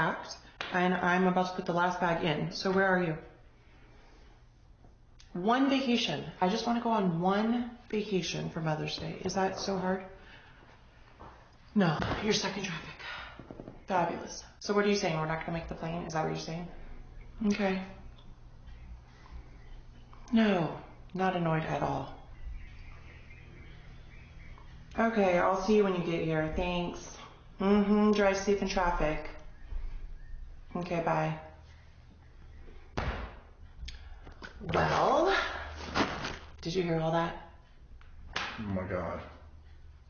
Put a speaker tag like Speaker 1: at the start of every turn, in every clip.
Speaker 1: packed and I'm about to put the last bag in. So where are you? One vacation. I just want to go on one vacation for Mother's Day. Is that so hard? No, you're stuck in traffic. Fabulous. So what are you saying? We're not going to make the plane? Is that what you're saying? Okay. No, not annoyed at all. Okay, I'll see you when you get here. Thanks. Mm-hmm. Drive safe in traffic. Okay, bye. Well, did you hear all that?
Speaker 2: Oh my god.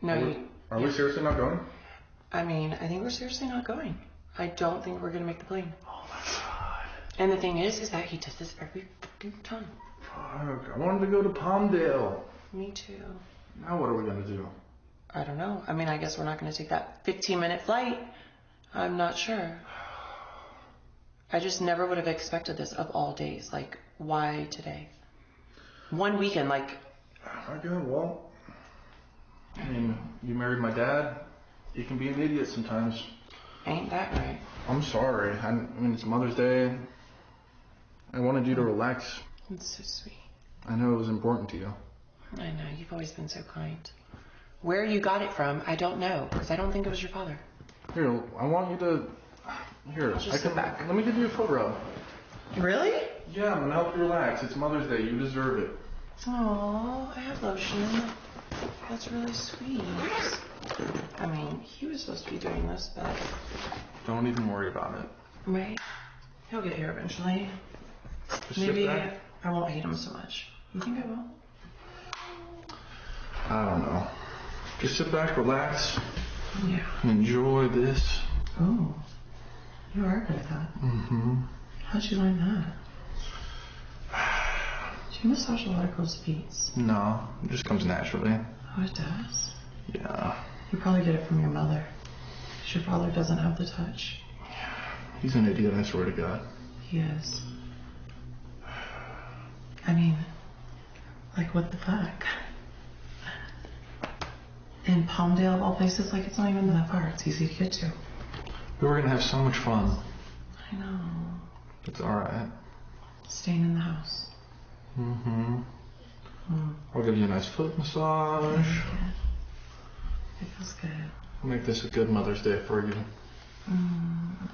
Speaker 1: No,
Speaker 2: Are we,
Speaker 1: you.
Speaker 2: are we seriously not going?
Speaker 1: I mean, I think we're seriously not going. I don't think we're gonna make the plane.
Speaker 2: Oh my god.
Speaker 1: And the thing is, is that he does this every fucking time.
Speaker 2: Fuck. I wanted to go to Palmdale.
Speaker 1: Me too.
Speaker 2: Now what are we gonna do?
Speaker 1: I don't know. I mean, I guess we're not gonna take that 15 minute flight. I'm not sure. I just never would have expected this of all days. Like, why today? One weekend, like,
Speaker 2: Oh my god, well. I mean, you married my dad. You can be an idiot sometimes.
Speaker 1: ain't that right?
Speaker 2: I'm sorry. I, I mean, it's Mother's Day. I wanted you to relax.
Speaker 1: It's so sweet.
Speaker 2: I know it was important to you.
Speaker 1: I know, you've always been so kind. Where you got it from, I don't know, because I don't think it was your father.
Speaker 2: Here, I want you to. Here,
Speaker 1: just
Speaker 2: I
Speaker 1: sit
Speaker 2: can.
Speaker 1: back.
Speaker 2: Let me give you a foot rub.
Speaker 1: Really?
Speaker 2: Yeah, I'm gonna help you relax. It's Mother's Day. You deserve it.
Speaker 1: Oh, I have lotion. That's really sweet. I mean, he was supposed to be doing this, but
Speaker 2: Don't even worry about it.
Speaker 1: right? He'll get here eventually.
Speaker 2: Just
Speaker 1: Maybe. I won't hate him so much. You think I will?
Speaker 2: I don't know. Just sit back, relax,
Speaker 1: Yeah.
Speaker 2: enjoy this.
Speaker 1: Oh, you are good at that.
Speaker 2: Mm-hmm.
Speaker 1: How'd you learn that? Do you massage a lot of girls' feet?
Speaker 2: No, it just comes naturally.
Speaker 1: Oh, it does.
Speaker 2: Yeah.
Speaker 1: You probably get it from your mother. Your father doesn't have the touch.
Speaker 2: He's an idiot, I swear to God.
Speaker 1: He is. I mean, like, what the fuck? In Palmdale, of all places, like, it's not even that far. It's easy to get to.
Speaker 2: We were gonna have so much fun.
Speaker 1: I know.
Speaker 2: It's alright.
Speaker 1: Staying in the house.
Speaker 2: Mm-hmm.
Speaker 1: Mm,
Speaker 2: I'll give you a nice foot massage.
Speaker 1: it feels good.
Speaker 2: I'll Make this a good Mother's Day for you.
Speaker 1: Mm.